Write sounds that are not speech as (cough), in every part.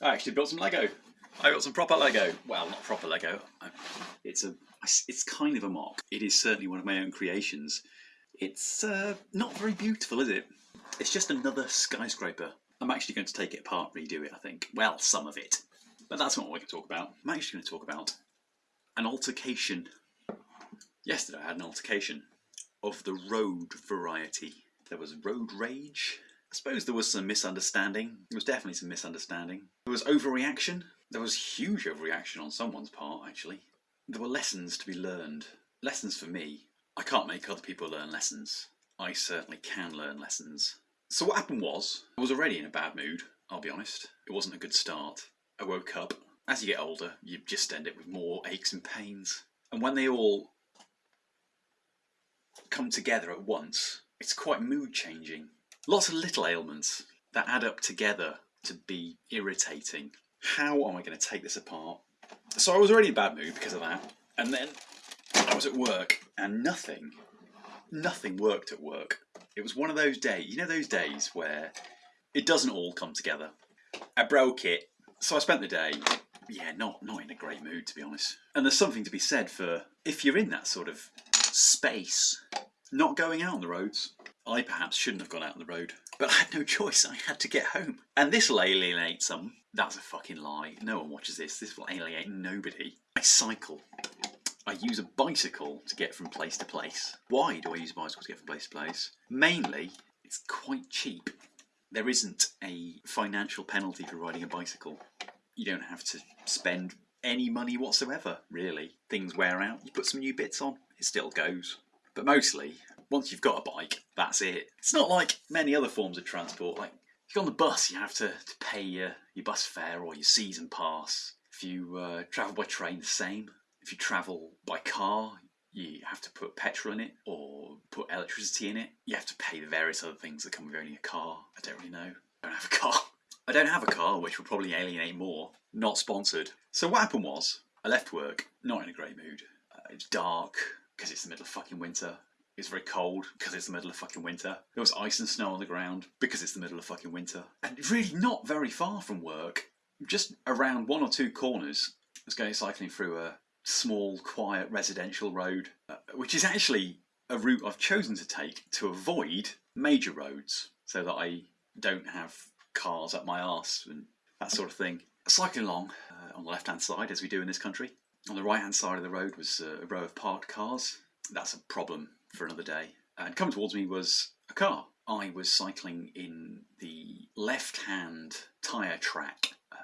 I actually built some Lego. I built some proper Lego. Well, not proper Lego. It's a, it's kind of a mock. It is certainly one of my own creations. It's uh, not very beautiful, is it? It's just another skyscraper. I'm actually going to take it apart, redo it. I think. Well, some of it, but that's not what we're going to talk about. I'm actually going to talk about an altercation. Yesterday, I had an altercation of the road variety. There was road rage. I suppose there was some misunderstanding. There was definitely some misunderstanding. There was overreaction. There was huge overreaction on someone's part, actually. There were lessons to be learned. Lessons for me. I can't make other people learn lessons. I certainly can learn lessons. So what happened was, I was already in a bad mood, I'll be honest. It wasn't a good start. I woke up. As you get older, you just end up with more aches and pains. And when they all come together at once, it's quite mood changing. Lots of little ailments that add up together to be irritating. How am I going to take this apart? So I was already in a bad mood because of that, and then I was at work and nothing, nothing worked at work. It was one of those days, you know, those days where it doesn't all come together. I broke it, so I spent the day, yeah, not not in a great mood to be honest. And there's something to be said for if you're in that sort of space, not going out on the roads. I perhaps shouldn't have gone out on the road, but I had no (laughs) choice. I had to get home, and this will alienate some. That's a fucking lie. No one watches this. This will alienate nobody. I cycle. I use a bicycle to get from place to place. Why do I use a bicycle to get from place to place? Mainly, it's quite cheap. There isn't a financial penalty for riding a bicycle. You don't have to spend any money whatsoever, really. Things wear out, you put some new bits on, it still goes. But mostly, once you've got a bike, that's it. It's not like many other forms of transport. Like, if you're on the bus, you have to, to pay your, your bus fare or your season pass. If you uh, travel by train, the same. If you travel by car, you have to put petrol in it or put electricity in it. You have to pay the various other things that come with owning a car. I don't really know. I don't have a car. I don't have a car, which will probably alienate more. Not sponsored. So what happened was, I left work, not in a great mood. Uh, it's dark because it's the middle of fucking winter. It's very cold because it's the middle of fucking winter. There was ice and snow on the ground because it's the middle of fucking winter. And really not very far from work, just around one or two corners, I was going cycling through a small, quiet residential road, uh, which is actually a route I've chosen to take to avoid major roads so that I don't have cars up my arse and that sort of thing. Cycling along uh, on the left hand side, as we do in this country. On the right hand side of the road was uh, a row of parked cars. That's a problem for another day. And coming towards me was a car. I was cycling in the left hand tyre track uh,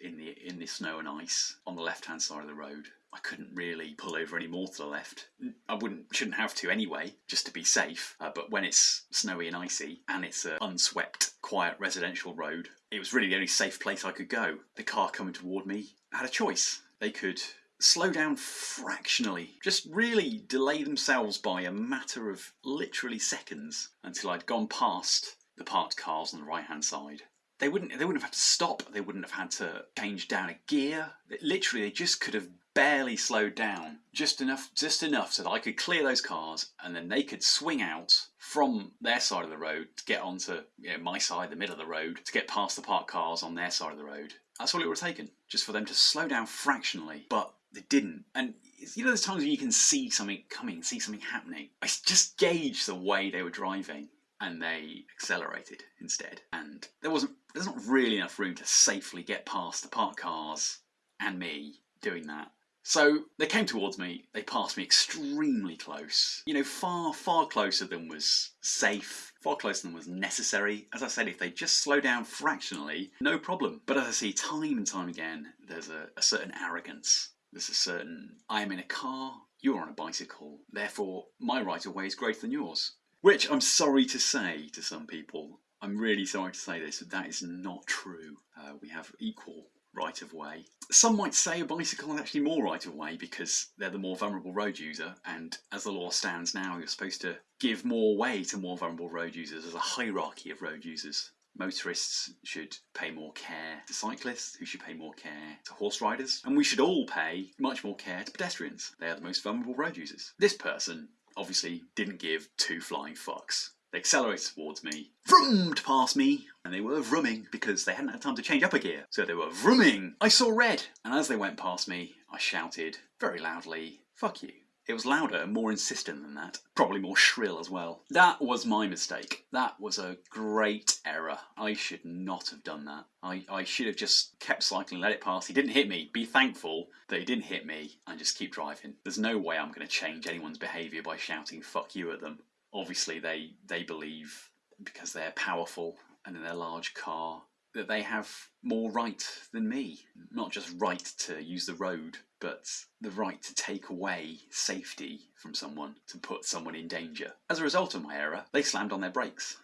in the in the snow and ice on the left hand side of the road. I couldn't really pull over any more to the left. I wouldn't, shouldn't have to anyway, just to be safe. Uh, but when it's snowy and icy and it's an unswept, quiet residential road, it was really the only safe place I could go. The car coming toward me had a choice. They could slow down fractionally, just really delay themselves by a matter of literally seconds until I'd gone past the parked cars on the right hand side. They wouldn't they wouldn't have had to stop they wouldn't have had to change down a gear. Literally they just could have barely slowed down just enough just enough so that I could clear those cars and then they could swing out from their side of the road to get onto you know, my side the middle of the road to get past the parked cars on their side of the road. That's all it would have taken just for them to slow down fractionally but they didn't and you know those times when you can see something coming see something happening I just gauged the way they were driving and they accelerated instead. And there wasn't there's not really enough room to safely get past the parked cars and me doing that. So they came towards me, they passed me extremely close. You know, far, far closer than was safe, far closer than was necessary. As I said, if they just slow down fractionally, no problem. But as I see time and time again, there's a, a certain arrogance. There's a certain, I am in a car, you're on a bicycle, therefore my right of way is greater than yours. Which I'm sorry to say to some people, I'm really sorry to say this, but that is not true. Uh, we have equal right of way. Some might say a bicycle is actually more right of way because they're the more vulnerable road user, and as the law stands now, you're supposed to give more way to more vulnerable road users. There's a hierarchy of road users. Motorists should pay more care to cyclists, who should pay more care to horse riders, and we should all pay much more care to pedestrians. They are the most vulnerable road users. This person obviously didn't give two flying fucks. They accelerated towards me, vroomed past me, and they were vrooming because they hadn't had time to change up a gear. So they were vrooming. I saw red, and as they went past me, I shouted very loudly, fuck you. It was louder and more insistent than that. Probably more shrill as well. That was my mistake. That was a great error. I should not have done that. I, I should have just kept cycling, let it pass. He didn't hit me. Be thankful that he didn't hit me and just keep driving. There's no way I'm going to change anyone's behaviour by shouting fuck you at them. Obviously, they, they believe because they're powerful and in their large car that they have more right than me. Not just right to use the road, but the right to take away safety from someone, to put someone in danger. As a result of my error, they slammed on their brakes.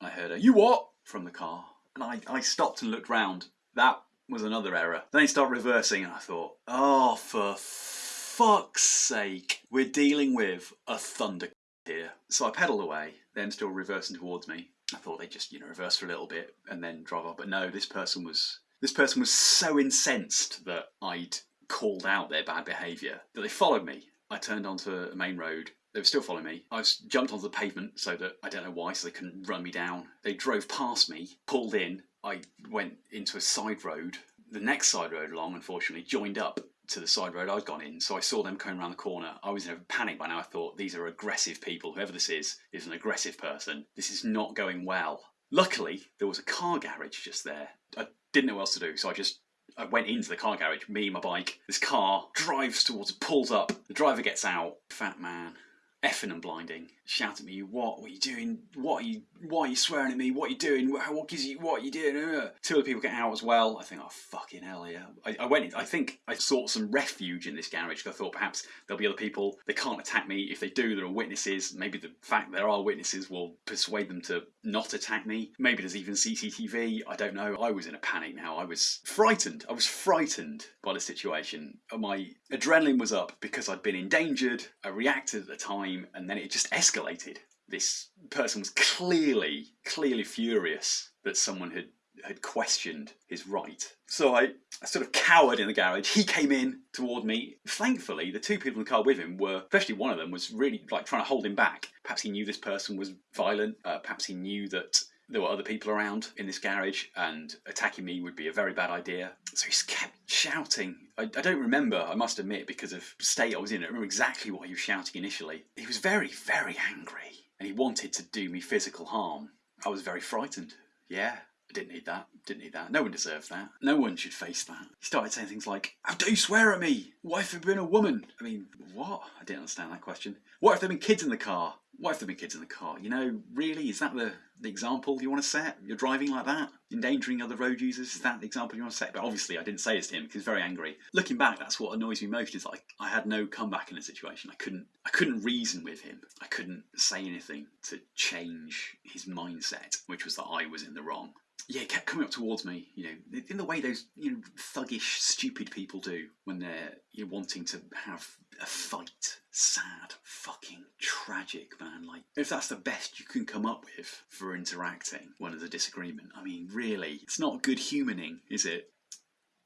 I heard a, you what? from the car. And I, I stopped and looked round. That was another error. Then they start reversing and I thought, oh, for fuck's sake, we're dealing with a thunder (laughs) here. So I pedalled away, then still reversing towards me. I thought they'd just, you know, reverse for a little bit and then drive off. But no, this person was this person was so incensed that I'd called out their bad behaviour that they followed me. I turned onto a main road. They were still following me. I was jumped onto the pavement so that I don't know why, so they couldn't run me down. They drove past me, pulled in. I went into a side road. The next side road along, unfortunately, joined up to the side road I'd gone in. So I saw them coming around the corner. I was in a panic by now. I thought, these are aggressive people. Whoever this is, is an aggressive person. This is not going well. Luckily, there was a car garage just there. I didn't know what else to do, so I just I went into the car garage, me, my bike. This car drives towards, pulls up. The driver gets out. Fat man, effing and blinding, shout at me, what, what are you doing? What are you, why are you swearing at me? What are you doing? What gives you, what are you doing? Uh, Two other people get out as well. I think, oh fucking hell yeah. I, I went in, I think I sought some refuge in this garage because I thought perhaps there'll be other people. They can't attack me. If they do, there are witnesses. Maybe the fact there are witnesses will persuade them to not attack me. Maybe there's even CCTV. I don't know. I was in a panic now. I was frightened. I was frightened by the situation. My adrenaline was up because I'd been endangered. I reacted at the time and then it just escalated. This person was clearly, clearly furious that someone had had questioned his right. So I, I sort of cowered in the garage. He came in toward me. Thankfully, the two people in the car with him were, especially one of them, was really like trying to hold him back. Perhaps he knew this person was violent. Uh, perhaps he knew that there were other people around in this garage and attacking me would be a very bad idea. So he kept shouting. I, I, don't remember, I must admit, because of state I was in. I don't remember exactly what he was shouting initially. He was very, very angry and he wanted to do me physical harm. I was very frightened. Yeah, I didn't need that. Didn't need that. No one deserves that. No one should face that. He started saying things like, How dare you swear at me? What if there'd been a woman? I mean, what? I didn't understand that question. What if there'd been kids in the car? What if there'd been kids in the car? You know, really? Is that the, the example you want to set? You're driving like that? Endangering other road users? Is that the example you want to set? But obviously, I didn't say this to him because he's very angry. Looking back, that's what annoys me most is like I had no comeback in the situation. I couldn't I couldn't reason with him. I couldn't say anything to change his mindset, which was that I was in the wrong yeah, kept coming up towards me, you know, in the way those you know thuggish, stupid people do when they're you know, wanting to have a fight. Sad, fucking tragic, man. Like, if that's the best you can come up with for interacting when there's a disagreement, I mean, really, it's not good humaning, is it?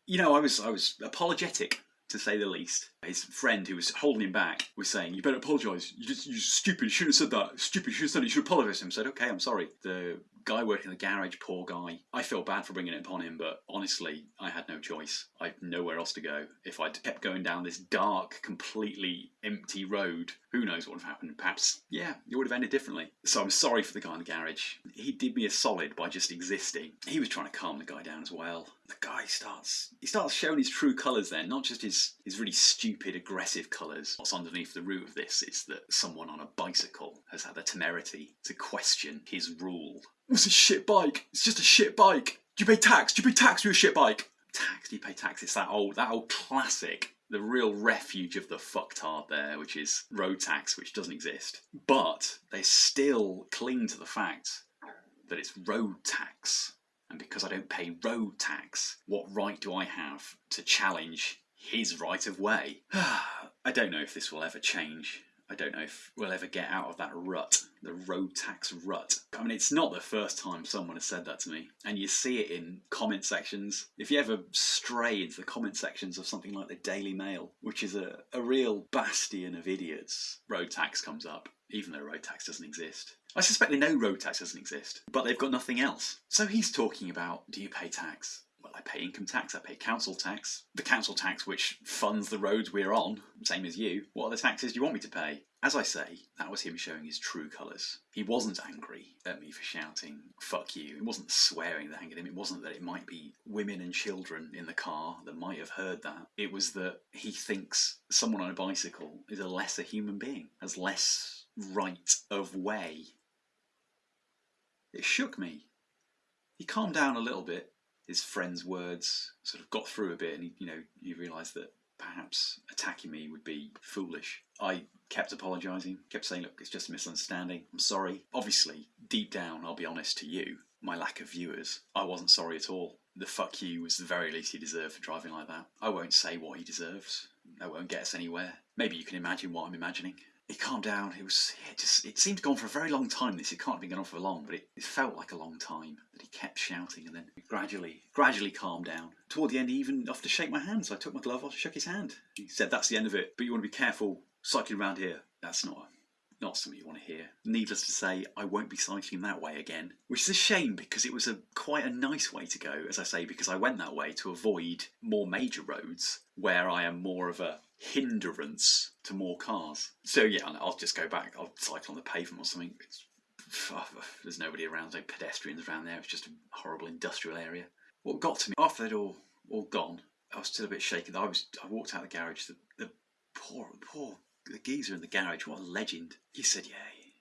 You know, I was I was apologetic to say the least. His friend who was holding him back was saying, "You better apologise. You just you stupid. You shouldn't have said that. Stupid. You should have said it. You should apologise." Him said, "Okay, I'm sorry." The guy working in the garage, poor guy. I feel bad for bringing it upon him, but honestly, I had no choice. I had nowhere else to go. If I'd kept going down this dark, completely empty road, who knows what would have happened? Perhaps, yeah, it would have ended differently. So I'm sorry for the guy in the garage. He did me a solid by just existing. He was trying to calm the guy down as well. The guy starts he starts showing his true colours then, not just his, his really stupid, aggressive colours. What's underneath the root of this is that someone on a bicycle has had the temerity to question his rule it's a shit bike. It's just a shit bike. Do you pay tax? Do you pay tax for your shit bike? Tax? Do you pay tax? It's that old, that old classic. The real refuge of the fucktard there, which is road tax, which doesn't exist. But they still cling to the fact that it's road tax. And because I don't pay road tax, what right do I have to challenge his right of way? (sighs) I don't know if this will ever change. I don't know if we'll ever get out of that rut, the road tax rut. I mean, it's not the first time someone has said that to me, and you see it in comment sections. If you ever stray into the comment sections of something like the Daily Mail, which is a, a real bastion of idiots, road tax comes up, even though road tax doesn't exist. I suspect they know road tax doesn't exist, but they've got nothing else. So he's talking about do you pay tax? I pay income tax, I pay council tax. The council tax which funds the roads we're on, same as you. What other taxes do you want me to pay? As I say, that was him showing his true colours. He wasn't angry at me for shouting, fuck you. It wasn't swearing that angered him. It wasn't that it might be women and children in the car that might have heard that. It was that he thinks someone on a bicycle is a lesser human being, has less right of way. It shook me. He calmed down a little bit. His friend's words sort of got through a bit, and he, you know, you realise that perhaps attacking me would be foolish. I kept apologising, kept saying, look, it's just a misunderstanding. I'm sorry. Obviously, deep down, I'll be honest to you, my lack of viewers, I wasn't sorry at all. The fuck you was the very least he deserved for driving like that. I won't say what he deserves. That won't get us anywhere. Maybe you can imagine what I'm imagining. He calmed down. It was just it seemed to go on for a very long time. This it can't have been going on for long, but it, it felt like a long time that he kept shouting, and then gradually, gradually calmed down. Toward the end, he even offered to shake my hand. So I took my glove off, shook his hand. He said, "That's the end of it, but you want to be careful cycling around here. That's not not something you want to hear. Needless to say, I won't be cycling that way again. Which is a shame because it was a quite a nice way to go, as I say, because I went that way to avoid more major roads where I am more of a hindrance to more cars. So yeah, I'll just go back. I'll cycle on the pavement or something. It's, oh, there's nobody around, no pedestrians around there. It's just a horrible industrial area. What got to me after they'd all all gone, I was still a bit shaken. I was I walked out of the garage. The, the poor poor the geezer in the garage, what a legend. He said, yeah,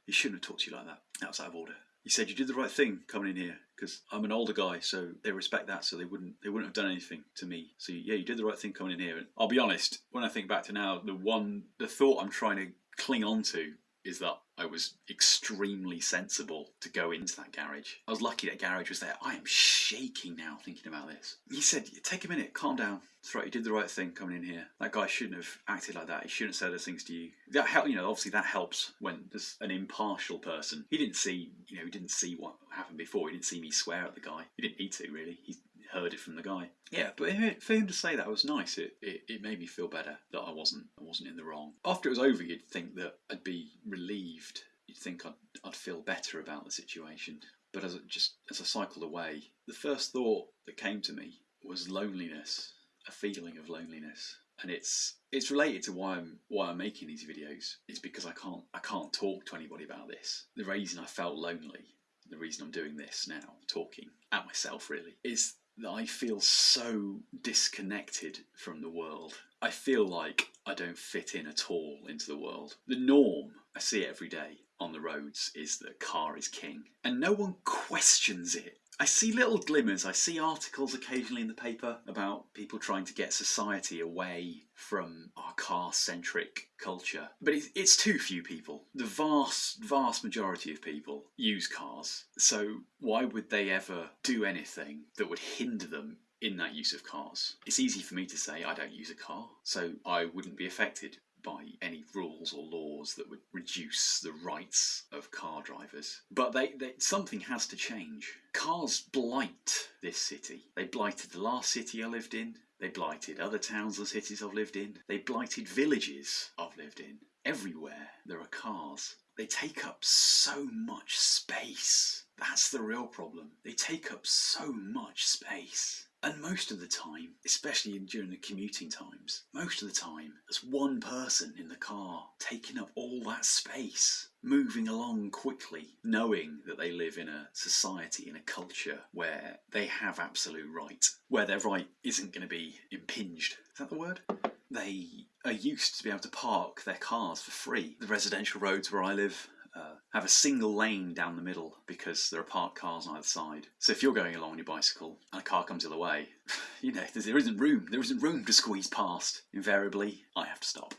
he shouldn't have talked to you like that. That was out of order. He said you did the right thing coming in here because I'm an older guy, so they respect that, so they wouldn't they wouldn't have done anything to me. So yeah, you did the right thing coming in here. And I'll be honest, when I think back to now, the one the thought I'm trying to cling on to is that I was extremely sensible to go into that garage. I was lucky that garage was there. I am shaking now thinking about this. He said, take a minute, calm down. That's right, you did the right thing coming in here. That guy shouldn't have acted like that. He shouldn't have said those things to you. That help, you know, obviously that helps when there's an impartial person. He didn't see, you know, he didn't see what happened before. He didn't see me swear at the guy. He didn't need to really. He heard it from the guy. Yeah, but for him to say that was nice. It, it, it made me feel better that I wasn't I wasn't in the wrong. After it was over, you'd think that I'd be relieved. You'd think I'd, I'd feel better about the situation. But as it just as I cycled away, the first thought that came to me was loneliness, a feeling of loneliness and it's it's related to why I'm why I'm making these videos. It's because I can't I can't talk to anybody about this. The reason I felt lonely, the reason I'm doing this now, talking at myself really, is I feel so disconnected from the world. I feel like I don't fit in at all into the world. The norm, I see every day on the roads, is that car is king. And no one questions it. I see little glimmers. I see articles occasionally in the paper about people trying to get society away from our car centric culture. But it's, it's too few people. The vast, vast majority of people use cars. So why would they ever do anything that would hinder them in that use of cars. It's easy for me to say I don't use a car, so I wouldn't be affected by any rules or laws that would reduce the rights of car drivers. But they, they, something has to change. Cars blight this city. They blighted the last city I lived in. They blighted other towns and cities I've lived in. They blighted villages I've lived in. Everywhere there are cars. They take up so much space. That's the real problem. They take up so much space. And most of the time, especially during the commuting times, most of the time, there's one person in the car taking up all that space, moving along quickly, knowing that they live in a society, in a culture where they have absolute right, where their right isn't going to be impinged. Is that the word? They are used to be able to park their cars for free. The residential roads where I live, uh, have a single lane down the middle because there are parked cars on either side. So if you're going along on your bicycle and a car comes the other way, (laughs) you know, there isn't room. There isn't room to squeeze past. Invariably, I have to stop.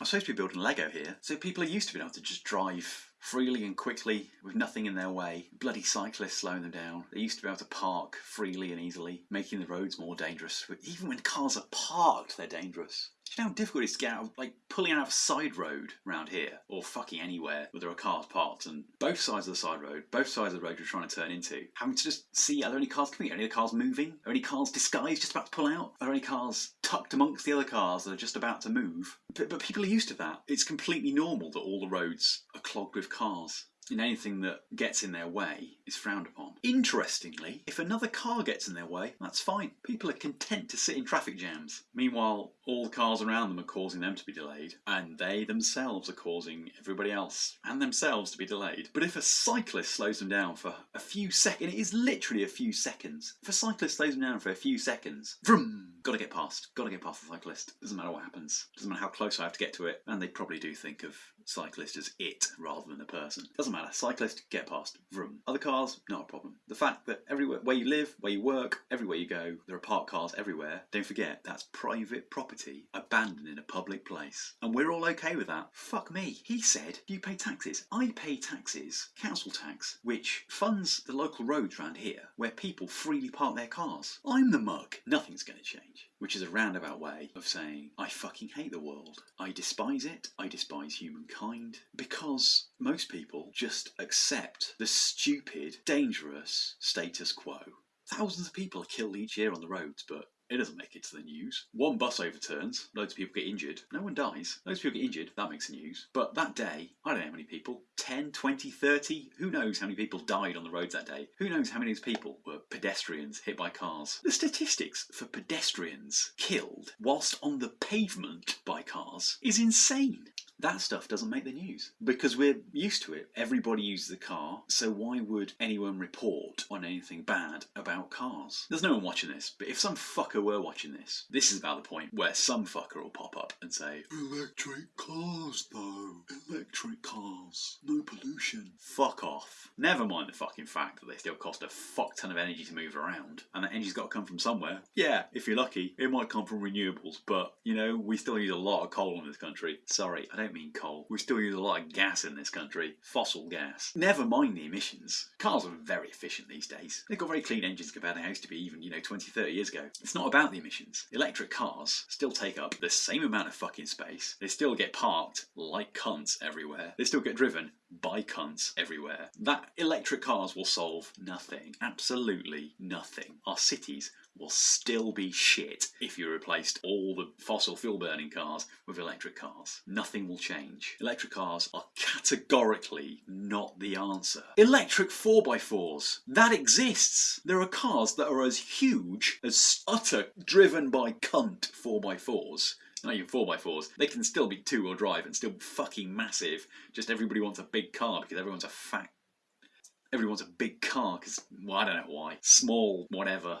I'm supposed to be building Lego here, so people are used to being able to just drive freely and quickly with nothing in their way. Bloody cyclists slowing them down. They used to be able to park freely and easily, making the roads more dangerous. Even when cars are parked, they're dangerous. You know how difficult it is to get out, like pulling out of a side road around here, or fucking anywhere where there are cars parked, and both sides of the side road, both sides of the road you're trying to turn into, having to just see are there any cars coming? Are any cars moving? Are any cars disguised just about to pull out? Are any cars tucked amongst the other cars that are just about to move? But, but people are used to that. It's completely normal that all the roads are clogged with cars. And anything that gets in their way is frowned upon. Interestingly, if another car gets in their way, that's fine. People are content to sit in traffic jams. Meanwhile, all the cars around them are causing them to be delayed, and they themselves are causing everybody else and themselves to be delayed. But if a cyclist slows them down for a few seconds, it is literally a few seconds. If a cyclist slows them down for a few seconds, vroom, gotta get past, gotta get past the cyclist. Doesn't matter what happens, doesn't matter how close I have to get to it, and they probably do think of cyclist as it rather than a person. Doesn't matter, cyclist, get past, vroom. Other cars, not a problem. The fact that everywhere, where you live, where you work, everywhere you go, there are parked cars everywhere, don't forget, that's private property abandoned in a public place. And we're all okay with that. Fuck me. He said, you pay taxes. I pay taxes, council tax, which funds the local roads around here where people freely park their cars. I'm the mug. Nothing's going to change. Which is a roundabout way of saying, I fucking hate the world. I despise it. I despise humankind. Because most people just accept the stupid, dangerous status quo. Thousands of people are killed each year on the roads, but it doesn't make it to the news. One bus overturns, loads of people get injured. No one dies. Loads of people get injured, that makes the news. But that day, I don't know how many people 10, 20, 30, who knows how many people died on the roads that day? Who knows how many of those people were pedestrians hit by cars? The statistics for pedestrians killed whilst on the pavement by cars is insane. That stuff doesn't make the news because we're used to it. Everybody uses a car, so why would anyone report on anything bad about cars? There's no one watching this, but if some fucker were watching this, this is about the point where some fucker will pop up and say, Electric cars though, electric cars, no pollution. Fuck off. Never mind the fucking fact that they still cost a fuck ton of energy to move around, and that energy's got to come from somewhere. Yeah, if you're lucky, it might come from renewables, but you know, we still use a lot of coal in this country. Sorry, I don't don't mean coal. We still use a lot of gas in this country. Fossil gas. Never mind the emissions. Cars are very efficient these days. They've got very clean engines compared to how it used to be even, you know, 20, 30 years ago. It's not about the emissions. Electric cars still take up the same amount of fucking space. They still get parked like cunts everywhere. They still get driven by cunts everywhere. That electric cars will solve nothing. Absolutely nothing. Our cities will still be shit if you replaced all the fossil fuel burning cars with electric cars. Nothing will change. Electric cars are categorically not the answer. Electric 4x4s, that exists. There are cars that are as huge as utter driven by cunt 4x4s not even 4x4s, they can still be two wheel drive and still fucking massive. Just everybody wants a big car because everyone's a fat everybody wants a big car because, well, I don't know why. Small, whatever.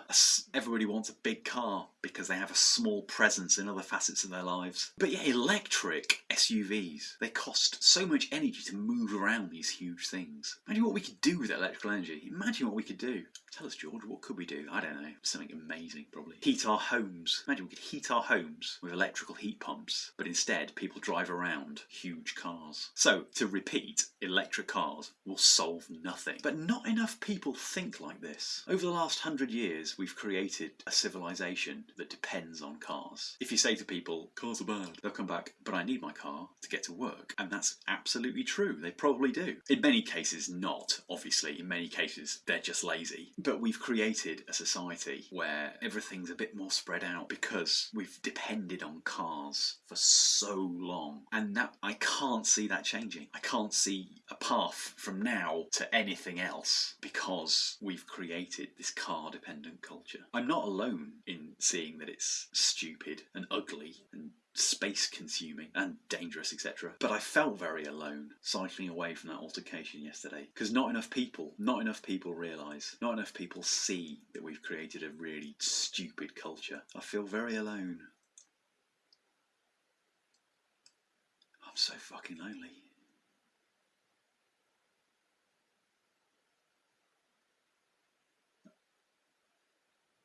Everybody wants a big car because they have a small presence in other facets of their lives. But yeah, electric SUVs, they cost so much energy to move around these huge things. Imagine what we could do with electrical energy. Imagine what we could do. Tell us, George, what could we do? I don't know. Something amazing, probably. Heat our homes. Imagine we could heat our homes with electrical heat pumps, but instead people drive around huge cars. So, to repeat, electric cars will solve nothing. But not enough people think like this. Over the last hundred years, we've created a civilization that depends on cars. If you say to people, cars are bad, they'll come back, but I need my car to get to work. And that's absolutely true. They probably do. In many cases, not, obviously. In many cases, they're just lazy. But we've created a society where everything's a bit more spread out because we've depended on cars for so long. And that I can't see that changing. I can't see a path from now to anything else because we've created this car dependent culture. I'm not alone in seeing that it's stupid and ugly and space consuming and dangerous, etc. But I felt very alone cycling away from that altercation yesterday because not enough people, not enough people realise, not enough people see that we've created a really stupid culture. I feel very alone. I'm so fucking lonely.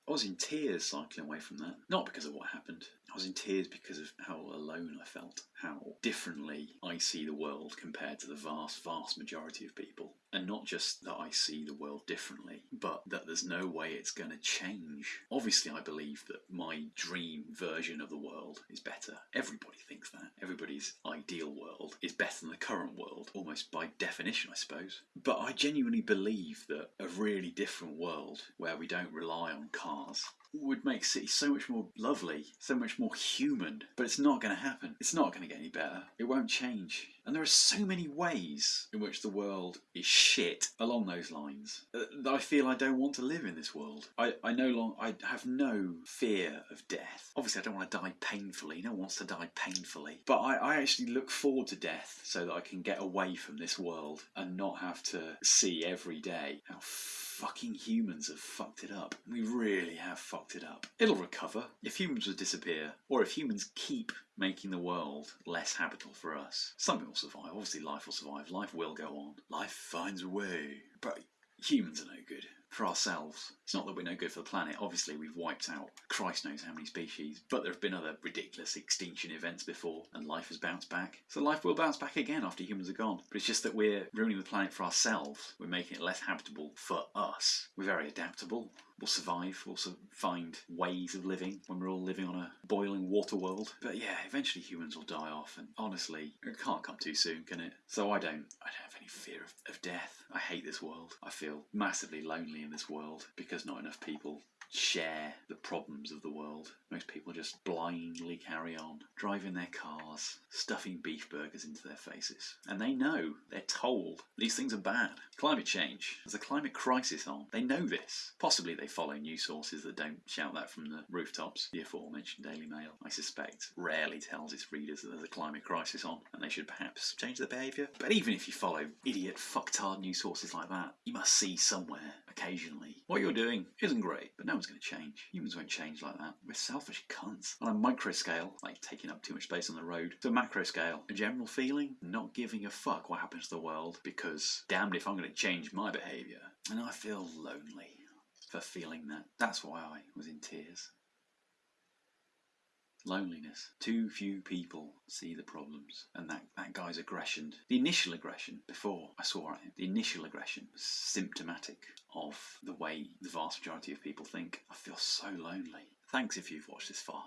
I was in tears cycling away from that. Not because of what happened. I was in tears because of how alone I felt, how differently I see the world compared to the vast, vast majority of people. And not just that I see the world differently, but that there's no way it's going to change. Obviously, I believe that my dream version of the world is better. Everybody thinks that. Everybody's ideal world is better than the current world, almost by definition, I suppose. But I genuinely believe that a really different world where we don't rely on cars would make cities so much more lovely, so much more human. But it's not going to happen. It's not going to get any better. It won't change. And there are so many ways in which the world is shit along those lines uh, that I feel I don't want to live in this world. I, I no long I have no fear of death. Obviously, I don't want to die painfully. No one wants to die painfully. But I, I actually look forward to death so that I can get away from this world and not have to see every day how fucking humans have fucked it up. We really have fucked it up. It'll recover. If humans would disappear, or if humans keep making the world less habitable for us, something will survive. Obviously, life will survive. Life will go on. Life finds a way. But humans are no good for ourselves. It's not that we're no good for the planet. Obviously, we've wiped out Christ knows how many species, but there have been other ridiculous extinction events before, and life has bounced back. So life will bounce back again after humans are gone. But it's just that we're ruining the planet for ourselves. We're making it less habitable for us. We're very adaptable. We'll survive. We'll su- find ways of living when we're all living on a boiling water world. But yeah, eventually humans will die off, and honestly, it can't come too soon, can it? So I don't, I don't have any fear of, of death. I hate this world. I feel massively lonely in this world because not enough people share the problems of the world. Most people just blindly carry on, driving their cars, stuffing beef burgers into their faces. And they know, they're told, these things are bad. Climate change, there's a climate crisis on. They know this. Possibly they follow news sources that don't shout that from the rooftops. The aforementioned Daily Mail, I suspect, rarely tells its readers that there's a climate crisis on and they should perhaps change their behaviour. But even if you follow idiot, fucktard news sources like that, you must see somewhere, occasionally, what you're doing isn't great, but no one's going to change. Humans won't change like that. We're selfish cunts. On a micro scale, like taking up too much space on the road, to a macro scale, a general feeling, not giving a fuck what happens to the world because damned if I'm going to change my behaviour. And I feel lonely for feeling that. That's why I was in tears. Loneliness. Too few people see the problems. And that, that guy's aggression, the initial aggression before I saw it, the initial aggression was symptomatic of the way the vast majority of people think. I feel so lonely. Thanks if you've watched this far.